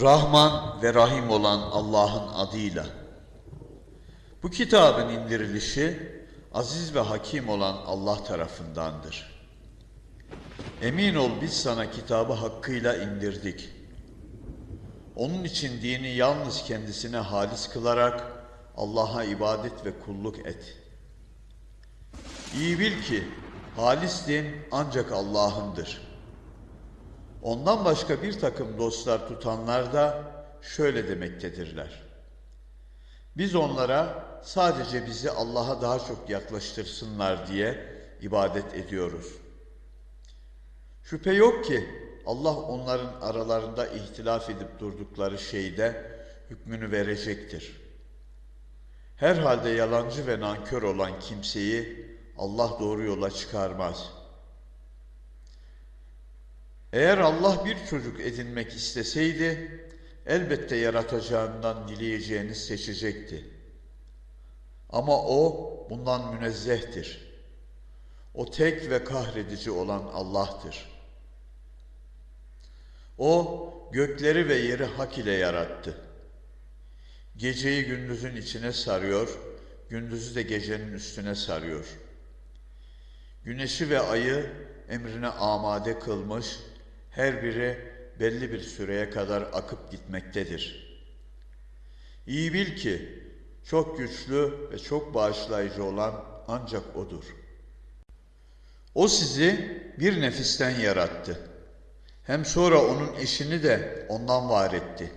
Rahman ve Rahim olan Allah'ın adıyla. Bu kitabın indirilişi aziz ve hakim olan Allah tarafındandır. Emin ol biz sana kitabı hakkıyla indirdik. Onun için dini yalnız kendisine halis kılarak Allah'a ibadet ve kulluk et. İyi bil ki halis din ancak Allah'ındır. Ondan başka bir takım dostlar tutanlar da şöyle demektedirler. Biz onlara sadece bizi Allah'a daha çok yaklaştırsınlar diye ibadet ediyoruz. Şüphe yok ki Allah onların aralarında ihtilaf edip durdukları şeyde hükmünü verecektir. Herhalde yalancı ve nankör olan kimseyi Allah doğru yola çıkarmaz. Eğer Allah bir çocuk edinmek isteseydi, elbette yaratacağından dileyeceğini seçecekti. Ama o bundan münezzehtir. O tek ve kahredici olan Allah'tır. O gökleri ve yeri hak ile yarattı. Geceyi gündüzün içine sarıyor, gündüzü de gecenin üstüne sarıyor. Güneşi ve ayı emrine amade kılmış, her biri belli bir süreye kadar akıp gitmektedir. İyi bil ki çok güçlü ve çok bağışlayıcı olan ancak O'dur. O sizi bir nefisten yarattı. Hem sonra onun eşini de ondan var etti.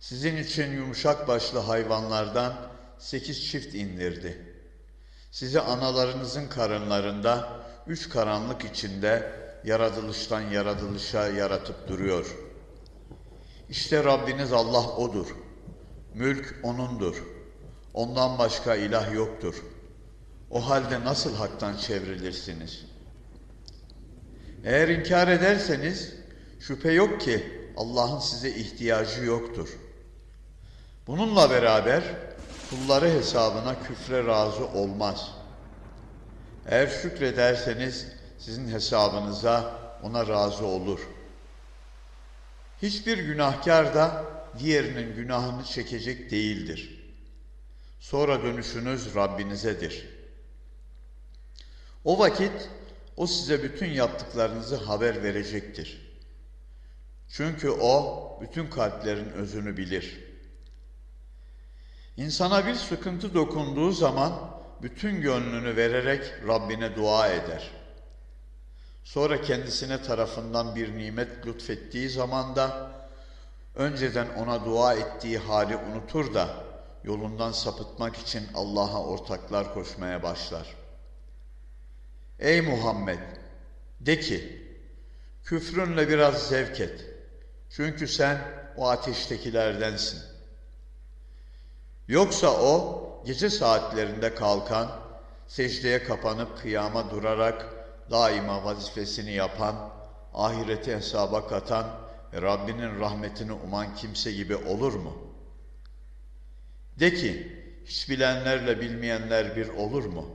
Sizin için yumuşak başlı hayvanlardan sekiz çift indirdi. Sizi analarınızın karınlarında üç karanlık içinde yaratılıştan yaratılışa yaratıp duruyor. İşte Rabbiniz Allah O'dur. Mülk O'nundur. Ondan başka ilah yoktur. O halde nasıl haktan çevrilirsiniz? Eğer inkar ederseniz şüphe yok ki Allah'ın size ihtiyacı yoktur. Bununla beraber kulları hesabına küfre razı olmaz. Eğer şükrederseniz sizin hesabınıza ona razı olur. Hiçbir günahkar da diğerinin günahını çekecek değildir. Sonra dönüşünüz Rabbinizedir. O vakit o size bütün yaptıklarınızı haber verecektir. Çünkü o bütün kalplerin özünü bilir. İnsana bir sıkıntı dokunduğu zaman bütün gönlünü vererek Rabbine dua eder. Sonra kendisine tarafından bir nimet lütfettiği zaman da önceden ona dua ettiği hali unutur da yolundan sapıtmak için Allah'a ortaklar koşmaya başlar. Ey Muhammed! De ki, küfrünle biraz zevk et. Çünkü sen o ateştekilerdensin. Yoksa o gece saatlerinde kalkan, secdeye kapanıp kıyama durarak daima vazifesini yapan, ahireti hesaba katan ve Rabbinin rahmetini uman kimse gibi olur mu? De ki, hiç bilenlerle bilmeyenler bir olur mu?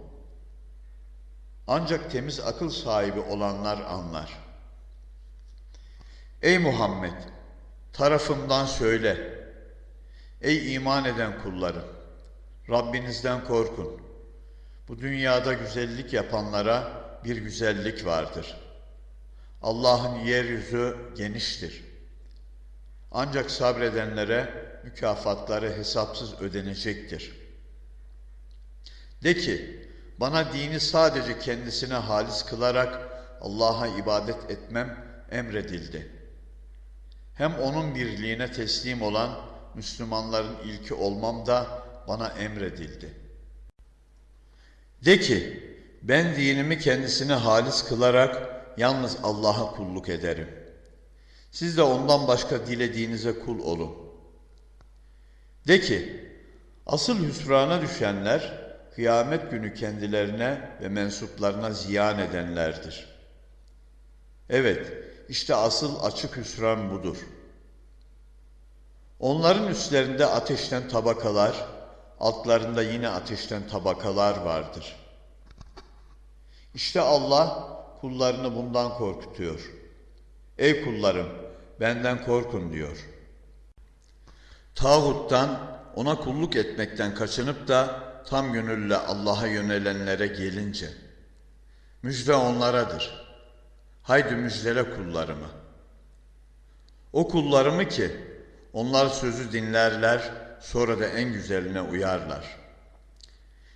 Ancak temiz akıl sahibi olanlar anlar. Ey Muhammed! Tarafımdan söyle. Ey iman eden kullarım! Rabbinizden korkun. Bu dünyada güzellik yapanlara bir güzellik vardır. Allah'ın yeryüzü geniştir. Ancak sabredenlere mükafatları hesapsız ödenecektir. De ki, bana dini sadece kendisine halis kılarak Allah'a ibadet etmem emredildi. Hem onun birliğine teslim olan Müslümanların ilki olmam da bana emredildi. De ki, ben dinimi kendisine halis kılarak yalnız Allah'a kulluk ederim. Siz de ondan başka dilediğinize kul olun. De ki, asıl hüsrana düşenler, kıyamet günü kendilerine ve mensuplarına ziyan edenlerdir. Evet, işte asıl açık hüsran budur. Onların üstlerinde ateşten tabakalar, altlarında yine ateşten tabakalar vardır. İşte Allah kullarını bundan korkutuyor. Ey kullarım, benden korkun diyor. Tağuttan, ona kulluk etmekten kaçınıp da tam gönülle Allah'a yönelenlere gelince, müjde onlaradır. Haydi müjdele kullarımı. O kullarımı ki, onlar sözü dinlerler, sonra da en güzeline uyarlar.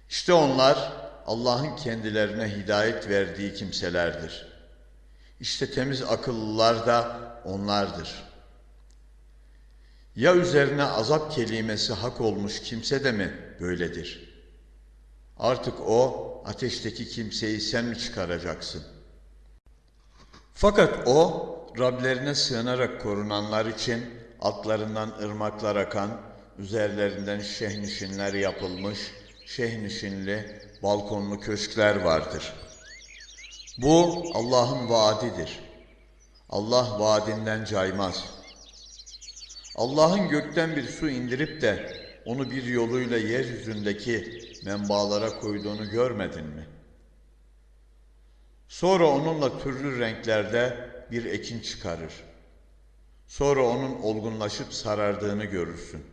İşte onlar Allah'ın kendilerine hidayet verdiği kimselerdir. İşte temiz akıllılar da onlardır. Ya üzerine azap kelimesi hak olmuş kimse de mi böyledir? Artık o ateşteki kimseyi sen mi çıkaracaksın? Fakat o Rablerine sığınarak korunanlar için altlarından ırmaklar akan, üzerlerinden şehnişinler yapılmış, şehnişinli, balkonlu köşkler vardır. Bu Allah'ın vaadidir. Allah vaadinden caymaz. Allah'ın gökten bir su indirip de onu bir yoluyla yeryüzündeki menbalara koyduğunu görmedin mi? Sonra onunla türlü renklerde bir ekin çıkarır. Sonra onun olgunlaşıp sarardığını görürsün.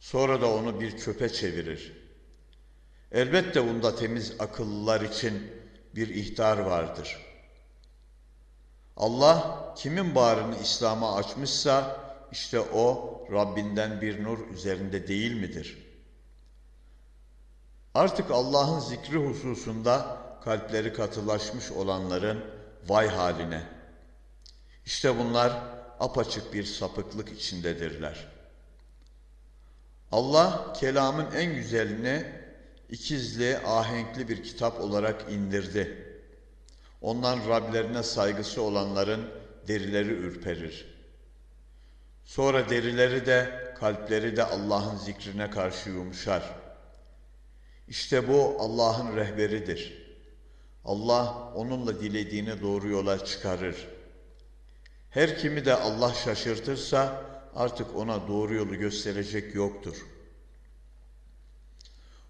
Sonra da onu bir çöpe çevirir. Elbette bunda temiz akıllılar için bir ihtar vardır. Allah kimin bağrını İslam'a açmışsa işte o Rabbinden bir nur üzerinde değil midir? Artık Allah'ın zikri hususunda kalpleri katılaşmış olanların vay haline. İşte bunlar apaçık bir sapıklık içindedirler. Allah kelamın en güzelini ikizli, ahenkli bir kitap olarak indirdi. Ondan Rablerine saygısı olanların derileri ürperir. Sonra derileri de, kalpleri de Allah'ın zikrine karşı yumuşar. İşte bu Allah'ın rehberidir. Allah onunla dilediğini doğru yola çıkarır. Her kimi de Allah şaşırtırsa artık ona doğru yolu gösterecek yoktur.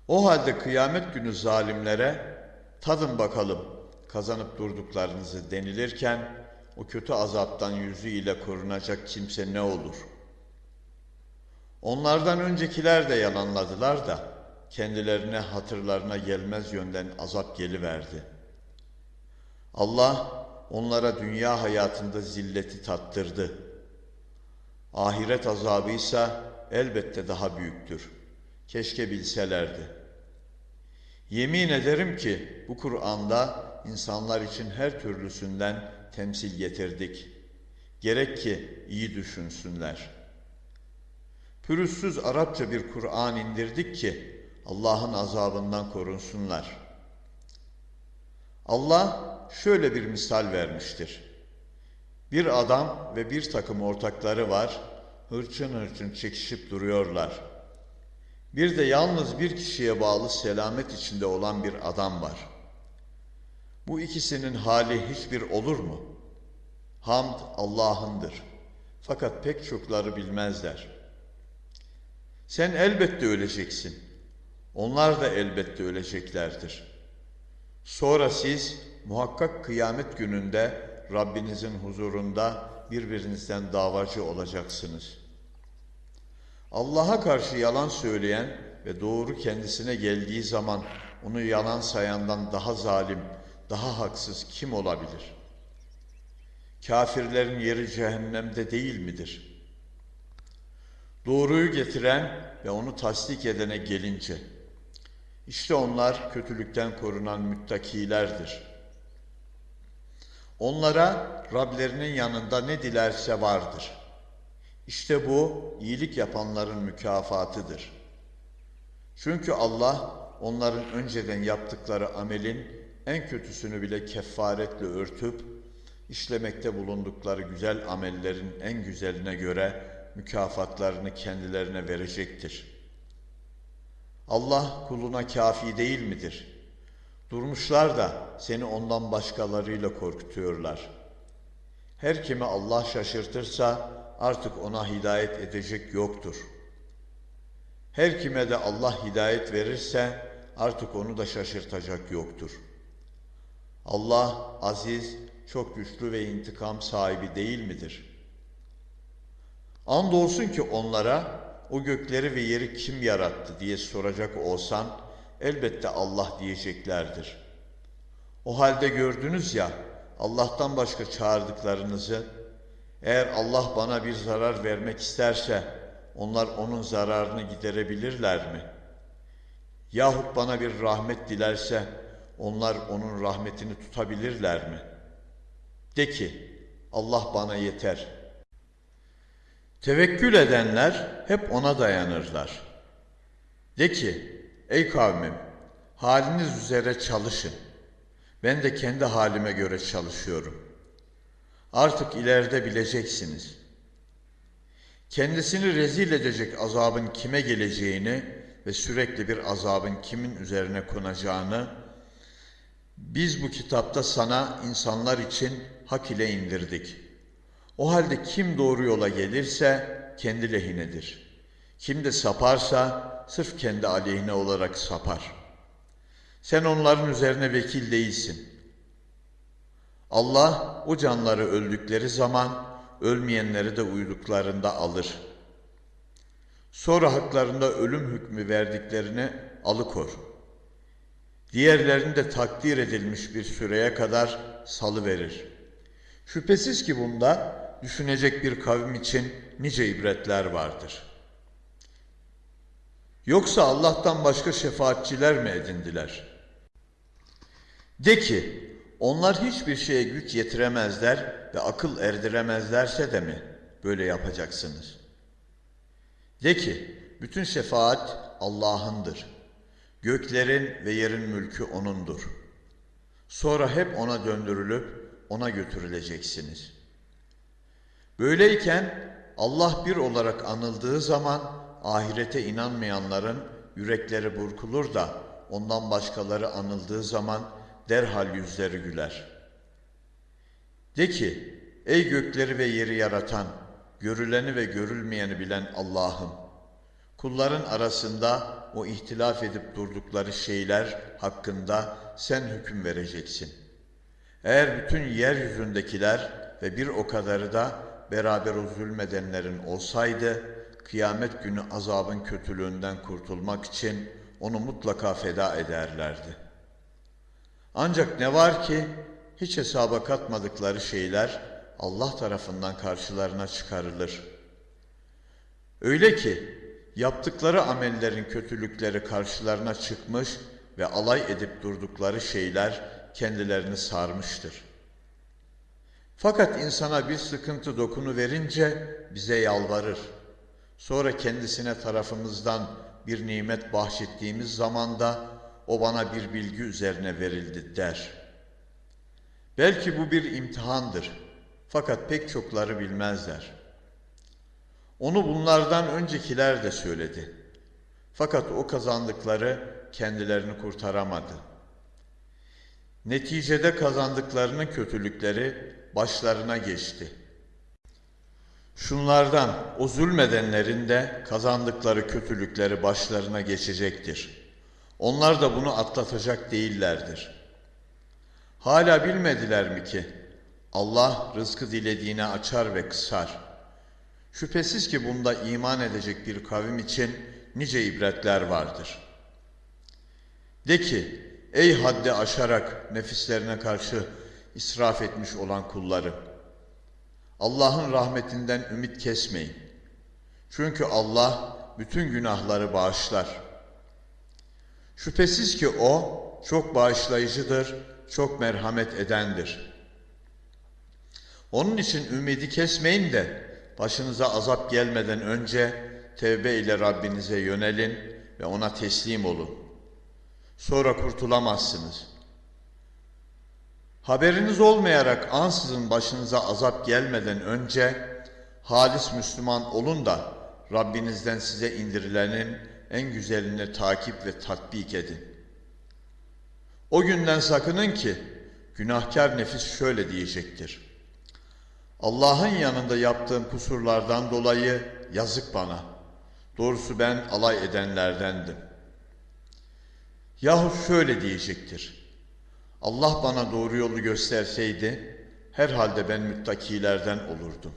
O halde kıyamet günü zalimlere tadın bakalım kazanıp durduklarınızı denilirken o kötü azaptan yüzü ile korunacak kimse ne olur? Onlardan öncekiler de yalanladılar da kendilerine hatırlarına gelmez yönden azap geliverdi. Allah onlara dünya hayatında zilleti tattırdı. Ahiret azabı ise elbette daha büyüktür. Keşke bilselerdi. Yemin ederim ki bu Kur'an'da insanlar için her türlüsünden temsil getirdik. Gerek ki iyi düşünsünler. Pürüzsüz Arapça bir Kur'an indirdik ki Allah'ın azabından korunsunlar. Allah şöyle bir misal vermiştir. Bir adam ve bir takım ortakları var, hırçın hırçın çekişip duruyorlar. Bir de yalnız bir kişiye bağlı selamet içinde olan bir adam var. Bu ikisinin hali hiçbir olur mu? Hamd Allah'ındır. Fakat pek çokları bilmezler. Sen elbette öleceksin. Onlar da elbette öleceklerdir. Sonra siz muhakkak kıyamet gününde Rabbinizin huzurunda birbirinizden davacı olacaksınız. Allah'a karşı yalan söyleyen ve doğru kendisine geldiği zaman onu yalan sayandan daha zalim, daha haksız kim olabilir? Kafirlerin yeri cehennemde değil midir? Doğruyu getiren ve onu tasdik edene gelince, işte onlar kötülükten korunan müttakilerdir. Onlara Rablerinin yanında ne dilerse vardır. İşte bu iyilik yapanların mükafatıdır. Çünkü Allah onların önceden yaptıkları amelin en kötüsünü bile kefaretle örtüp, işlemekte bulundukları güzel amellerin en güzeline göre mükafatlarını kendilerine verecektir. Allah kuluna kafi değil midir? Durmuşlar da seni ondan başkalarıyla korkutuyorlar. Her kimi Allah şaşırtırsa artık ona hidayet edecek yoktur. Her kime de Allah hidayet verirse artık onu da şaşırtacak yoktur.'' Allah aziz, çok güçlü ve intikam sahibi değil midir? Andolsun ki onlara o gökleri ve yeri kim yarattı diye soracak olsan elbette Allah diyeceklerdir. O halde gördünüz ya Allah'tan başka çağırdıklarınızı eğer Allah bana bir zarar vermek isterse onlar onun zararını giderebilirler mi? Yahut bana bir rahmet dilerse onlar onun rahmetini tutabilirler mi? De ki Allah bana yeter. Tevekkül edenler hep ona dayanırlar. De ki ey kavmim haliniz üzere çalışın. Ben de kendi halime göre çalışıyorum. Artık ileride bileceksiniz. Kendisini rezil edecek azabın kime geleceğini ve sürekli bir azabın kimin üzerine konacağını biz bu kitapta sana insanlar için hak ile indirdik. O halde kim doğru yola gelirse kendi lehinedir. Kim de saparsa sırf kendi aleyhine olarak sapar. Sen onların üzerine vekil değilsin. Allah o canları öldükleri zaman ölmeyenleri de uyuduklarında alır. Sonra haklarında ölüm hükmü verdiklerini alıkor. Diğerlerini de takdir edilmiş bir süreye kadar salı verir. Şüphesiz ki bunda düşünecek bir kavim için nice ibretler vardır. Yoksa Allah'tan başka şefaatçiler mi edindiler? De ki, onlar hiçbir şeye güç yetiremezler ve akıl erdiremezlerse de mi böyle yapacaksınız? De ki, bütün şefaat Allah'ındır. Göklerin ve yerin mülkü O'nundur. Sonra hep O'na döndürülüp O'na götürüleceksiniz. Böyleyken Allah bir olarak anıldığı zaman ahirete inanmayanların yürekleri burkulur da ondan başkaları anıldığı zaman derhal yüzleri güler. De ki, ey gökleri ve yeri yaratan, görüleni ve görülmeyeni bilen Allah'ım, kulların arasında o ihtilaf edip durdukları şeyler hakkında sen hüküm vereceksin. Eğer bütün yeryüzündekiler ve bir o kadarı da beraber o zulmedenlerin olsaydı, kıyamet günü azabın kötülüğünden kurtulmak için onu mutlaka feda ederlerdi. Ancak ne var ki hiç hesaba katmadıkları şeyler Allah tarafından karşılarına çıkarılır. Öyle ki yaptıkları amellerin kötülükleri karşılarına çıkmış ve alay edip durdukları şeyler kendilerini sarmıştır. Fakat insana bir sıkıntı dokunu verince bize yalvarır. Sonra kendisine tarafımızdan bir nimet bahşettiğimiz zaman da o bana bir bilgi üzerine verildi der. Belki bu bir imtihandır. Fakat pek çokları bilmezler. Onu bunlardan öncekiler de söyledi. Fakat o kazandıkları kendilerini kurtaramadı. Neticede kazandıklarının kötülükleri başlarına geçti. Şunlardan o zulmedenlerin de kazandıkları kötülükleri başlarına geçecektir. Onlar da bunu atlatacak değillerdir. Hala bilmediler mi ki Allah rızkı dilediğine açar ve kısar. Şüphesiz ki bunda iman edecek bir kavim için nice ibretler vardır. De ki, ey haddi aşarak nefislerine karşı israf etmiş olan kulları, Allah'ın rahmetinden ümit kesmeyin. Çünkü Allah bütün günahları bağışlar. Şüphesiz ki O çok bağışlayıcıdır, çok merhamet edendir. Onun için ümidi kesmeyin de başınıza azap gelmeden önce tevbe ile Rabbinize yönelin ve ona teslim olun. Sonra kurtulamazsınız. Haberiniz olmayarak ansızın başınıza azap gelmeden önce halis Müslüman olun da Rabbinizden size indirilenin en güzelini takip ve tatbik edin. O günden sakının ki günahkar nefis şöyle diyecektir. Allah'ın yanında yaptığım kusurlardan dolayı yazık bana. Doğrusu ben alay edenlerdendim. Yahut şöyle diyecektir. Allah bana doğru yolu gösterseydi herhalde ben müttakilerden olurdum.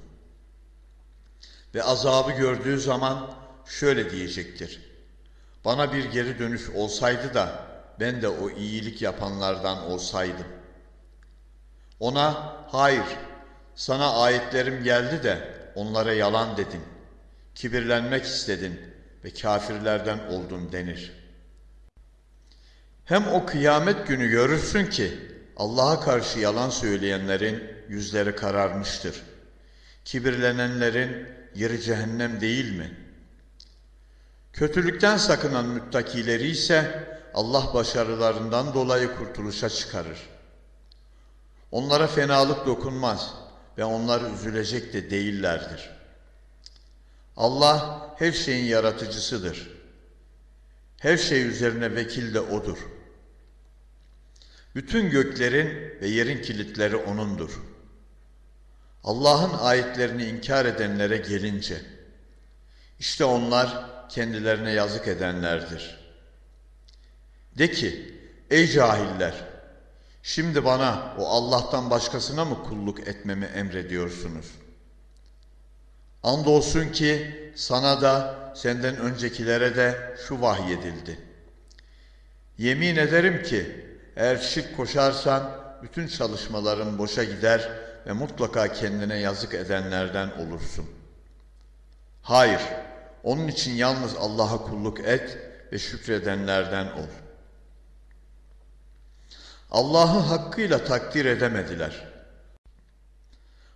ve azabı gördüğü zaman şöyle diyecektir. Bana bir geri dönüş olsaydı da ben de o iyilik yapanlardan olsaydım. Ona hayır sana ayetlerim geldi de onlara yalan dedin. Kibirlenmek istedin ve kafirlerden oldun denir. Hem o kıyamet günü görürsün ki Allah'a karşı yalan söyleyenlerin yüzleri kararmıştır. Kibirlenenlerin yeri cehennem değil mi? Kötülükten sakınan müttakileri ise Allah başarılarından dolayı kurtuluşa çıkarır. Onlara fenalık dokunmaz ve onlar üzülecek de değillerdir. Allah her şeyin yaratıcısıdır. Her şey üzerine vekil de O'dur. Bütün göklerin ve yerin kilitleri O'nundur. Allah'ın ayetlerini inkar edenlere gelince, işte onlar kendilerine yazık edenlerdir. De ki, ey cahiller, şimdi bana o Allah'tan başkasına mı kulluk etmemi emrediyorsunuz? Andolsun ki sana da senden öncekilere de şu vahyedildi. Yemin ederim ki eğer şirk koşarsan bütün çalışmaların boşa gider ve mutlaka kendine yazık edenlerden olursun. Hayır, onun için yalnız Allah'a kulluk et ve şükredenlerden ol. Allah'ı hakkıyla takdir edemediler.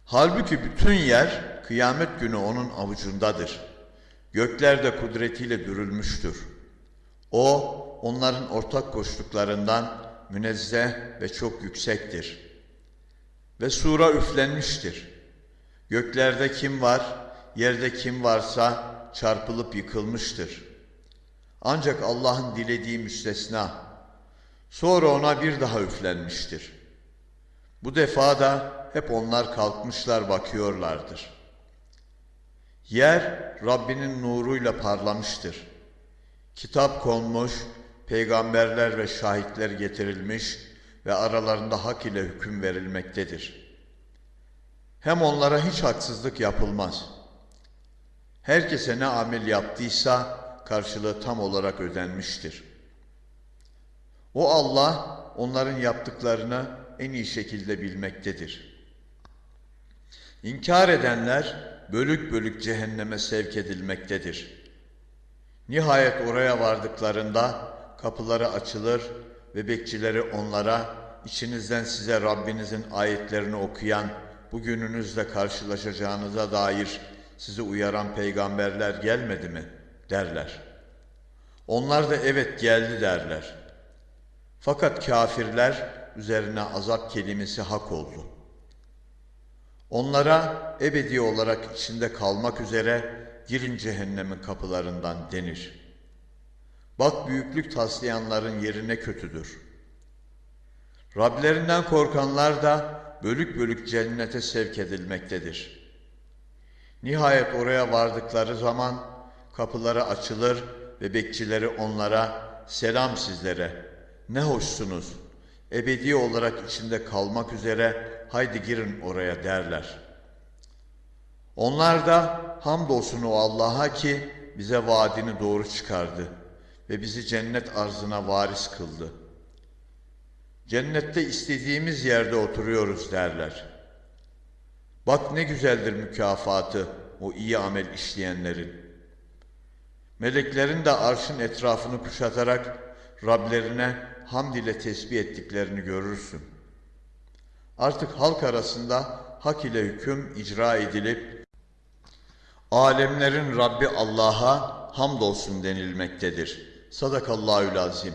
Halbuki bütün yer kıyamet günü onun avucundadır. Gökler de kudretiyle dürülmüştür. O, onların ortak koştuklarından münezzeh ve çok yüksektir. Ve sura üflenmiştir. Göklerde kim var, yerde kim varsa çarpılıp yıkılmıştır. Ancak Allah'ın dilediği müstesna. Sonra ona bir daha üflenmiştir. Bu defa da hep onlar kalkmışlar bakıyorlardır. Yer Rabbinin nuruyla parlamıştır. Kitap konmuş, peygamberler ve şahitler getirilmiş ve aralarında hak ile hüküm verilmektedir. Hem onlara hiç haksızlık yapılmaz. Herkese ne amel yaptıysa karşılığı tam olarak ödenmiştir. O Allah onların yaptıklarını en iyi şekilde bilmektedir. İnkar edenler bölük bölük cehenneme sevk edilmektedir. Nihayet oraya vardıklarında kapıları açılır ve bekçileri onlara içinizden size Rabbinizin ayetlerini okuyan bugününüzle karşılaşacağınıza dair sizi uyaran peygamberler gelmedi mi derler. Onlar da evet geldi derler. Fakat kafirler üzerine azap kelimesi hak oldu. Onlara ebedi olarak içinde kalmak üzere girin cehennemin kapılarından denir. Bak büyüklük taslayanların yerine kötüdür. Rablerinden korkanlar da bölük bölük cennete sevk edilmektedir. Nihayet oraya vardıkları zaman kapıları açılır ve bekçileri onlara selam sizlere ne hoşsunuz ebedi olarak içinde kalmak üzere haydi girin oraya derler. Onlar da hamdolsun o Allah'a ki bize vaadini doğru çıkardı ve bizi cennet arzına varis kıldı. Cennette istediğimiz yerde oturuyoruz derler. Bak ne güzeldir mükafatı o iyi amel işleyenlerin. Meleklerin de arşın etrafını kuşatarak Rablerine hamd ile tesbih ettiklerini görürsün. Artık halk arasında hak ile hüküm icra edilip alemlerin Rabbi Allah'a hamdolsun denilmektedir. Sadakallahül azim.